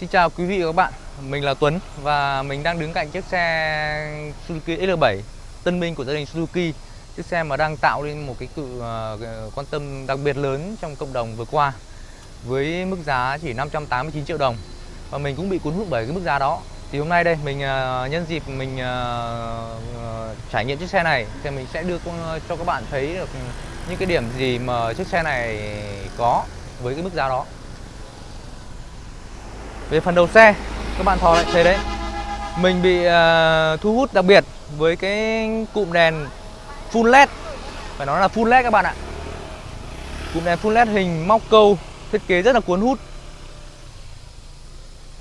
Xin chào quý vị và các bạn, mình là Tuấn và mình đang đứng cạnh chiếc xe Suzuki XL7 tân binh của gia đình Suzuki. Chiếc xe mà đang tạo nên một cái sự ờ, quan tâm đặc biệt lớn trong cộng đồng vừa qua Với mức giá chỉ 589 triệu đồng. Và mình cũng bị cuốn hút bởi cái mức giá đó. Thì hôm nay đây mình ờ, nhân dịp mình ờ, trải nghiệm chiếc xe này Thì mình sẽ đưa cho các bạn thấy được những cái điểm gì mà chiếc xe này có với cái mức giá đó về phần đầu xe các bạn thò lại thấy đấy. Mình bị uh, thu hút đặc biệt với cái cụm đèn full led. Phải nói là full led các bạn ạ. Cụm đèn full led hình móc câu thiết kế rất là cuốn hút.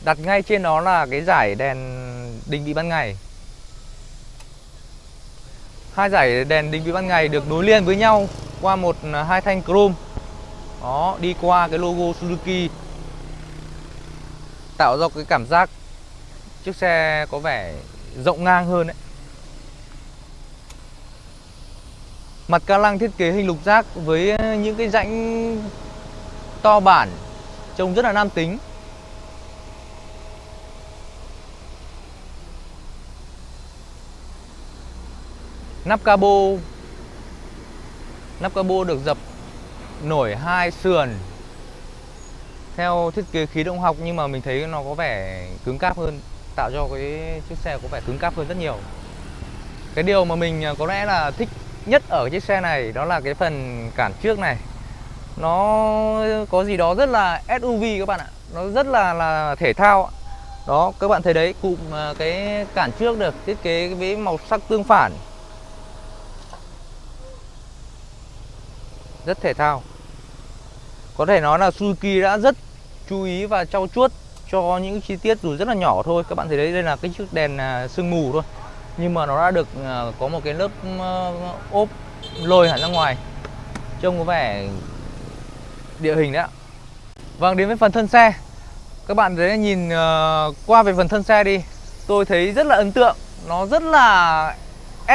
Đặt ngay trên đó là cái giải đèn định vị ban ngày. Hai giải đèn định vị ban ngày được nối liền với nhau qua một ờ, hai thanh chrome. Đó đi qua cái logo Suzuki tạo ra cái cảm giác chiếc xe có vẻ rộng ngang hơn đấy Mặt ca lăng thiết kế hình lục giác với những cái rãnh to bản Trông rất là nam tính. Nắp cabo Nắp cabo được dập nổi hai sườn theo thiết kế khí động học nhưng mà mình thấy nó có vẻ cứng cáp hơn, tạo cho cái chiếc xe có vẻ cứng cáp hơn rất nhiều. Cái điều mà mình à, có lẽ là thích nhất ở chiếc xe này đó là cái phần cản trước này. Nó có gì đó rất là SUV các bạn ạ. Nó rất là là thể thao đó, các bạn thấy đấy, cụm à, cái cản trước được thiết kế với màu sắc tương phản. Rất thể thao. Có thể nói là Suzuki đã rất chú ý và trau chuốt cho những chi tiết dù rất là nhỏ thôi. Các bạn thấy đấy đây là cái chiếc đèn à, sương mù thôi. Nhưng mà nó đã được à, có một cái lớp ốp lôi hẳn ra ngoài. Trông có vẻ địa hình đấy ạ. Vâng đến với phần thân xe. Các bạn thấy nhìn ờ, qua về phần thân xe đi tôi thấy rất là ấn tượng. Nó rất là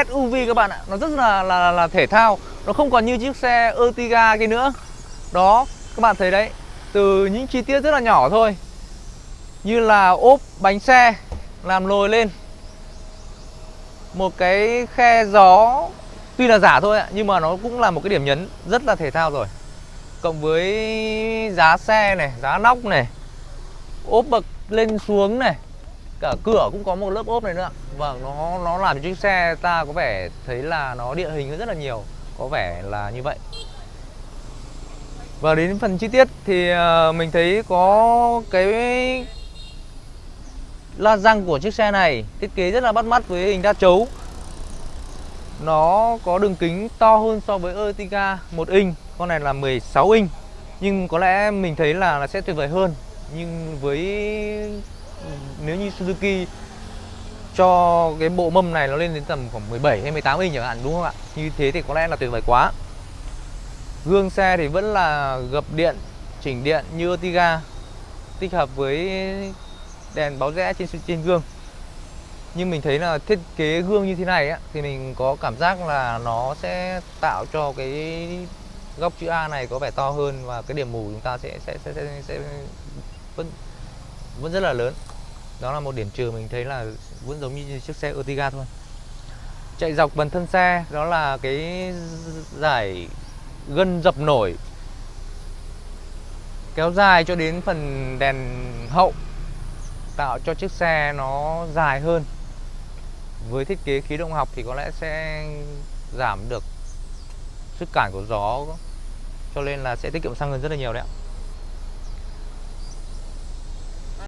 SUV các bạn ạ. Nó rất là là, là thể thao. Nó không còn như chiếc xe Ertiga kia nữa. Đó các bạn thấy đấy từ những chi tiết rất là nhỏ thôi. Như là ốp, bánh xe, làm lồi lên. Một cái khe gió, tuy là giả thôi ạ, nhưng mà nó cũng là một cái điểm nhấn rất là thể thao rồi. Cộng với giá xe này, giá nóc này, ốp bậc lên xuống này, cả cửa cũng có một lớp ốp này nữa. Vâng nó nó làm cho chiếc xe ta có vẻ thấy là nó địa hình rất là nhiều, có vẻ là như vậy và đến phần chi tiết thì ờ, mình thấy có cái la răng của chiếc xe này thiết kế rất là bắt mắt với hình đa chấu. Nó có đường kính to hơn so với Ertiga 1 inch, con này là 16 inch. Nhưng có lẽ mình thấy là nó sẽ tuyệt vời hơn. Nhưng với, nếu như Suzuki cho cái bộ mâm này nó lên đến tầm khoảng 17 hay 18 inch chẳng hạn, đúng không ạ? Như thế thì có lẽ là tuyệt vời quá. Gương xe thì vẫn là gập điện, chỉnh điện như Ertiga Tích hợp với đèn báo rẽ trên trên gương Nhưng mình thấy là thiết kế gương như thế này á, thì mình có cảm giác là nó sẽ tạo cho cái góc chữ A này có vẻ to hơn và cái điểm mù chúng ta sẽ sẽ sẽ, sẽ, sẽ vẫn vẫn rất là lớn. Đó là một điểm trừ mình thấy là vẫn giống như chiếc xe Ertiga thôi. Chạy dọc phần thân xe đó là cái giải gân dập nổi, kéo dài cho đến phần đèn hậu, tạo cho chiếc xe nó dài hơn. Với thiết kế khí động học thì có lẽ sẽ giảm được sức cản của gió, cho nên là sẽ tiết kiệm xăng hơn rất là nhiều đấy ạ.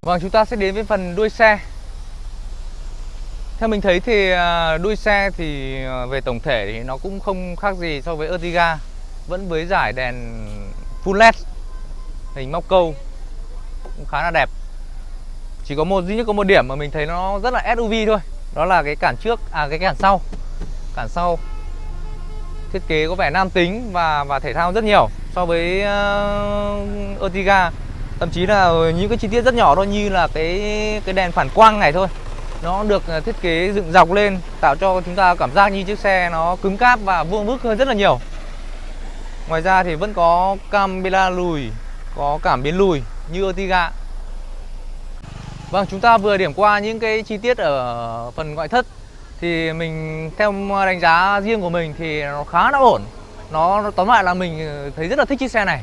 Vâng chúng ta sẽ đến với phần đuôi xe. Theo mình thấy thì à, đuôi xe thì à, về tổng thể thì nó cũng không khác gì so với Ertiga vẫn với giải đèn full led hình móc câu cũng khá là đẹp. Chỉ có một duy nhất có một điểm mà mình thấy nó rất là SUV thôi đó là cái cản trước à cái cản sau. Cản sau thiết kế có vẻ nam tính và và thể thao rất nhiều so với uh, Ertiga. Thậm chí là những cái chi tiết rất nhỏ thôi như là cái cái đèn phản quang này thôi. Nó được ờ, thiết kế dựng dọc lên tạo cho chúng ta cảm giác như chiếc xe nó cứng cáp và vuông vức hơn rất là nhiều. Ngoài ra thì vẫn có camera lùi Có cảm biến lùi như Ertiga Vâng, chúng ta vừa điểm qua những cái chi tiết ở phần ngoại thất thì mình theo đánh giá riêng của mình thì nó khá là ổn. Nó, nó tóm lại là mình thấy rất là thích chiếc xe này.